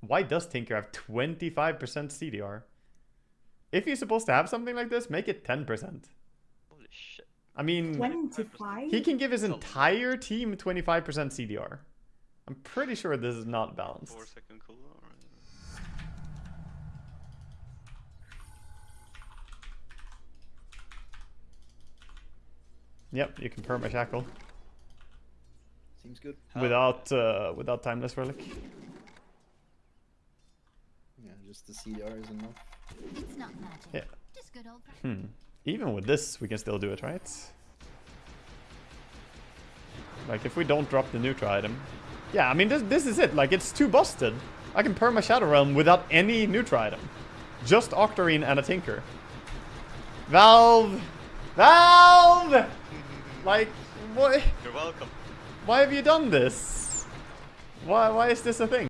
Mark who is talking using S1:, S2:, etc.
S1: Why does Tinker have 25% CDR? If he's supposed to have something like this, make it 10%.
S2: Holy shit.
S1: I mean,
S3: 25?
S1: he can give his entire team 25% CDR. I'm pretty sure this is not balanced.
S2: Four second cooldown.
S1: Yep, you can perma shackle
S4: Seems good.
S1: without uh, without timeless relic.
S4: Yeah, just the CDR is enough.
S5: It's not magic.
S1: Yeah.
S5: Just good old
S1: Hmm. Even with this, we can still do it, right? Like if we don't drop the neutral item. Yeah, I mean this this is it. Like it's too busted. I can perma Shadow Realm without any neutral item. Just Octarine and a Tinker. Valve! Valve! Like, what?
S2: You're welcome.
S1: Why have you done this? Why, why is this a thing?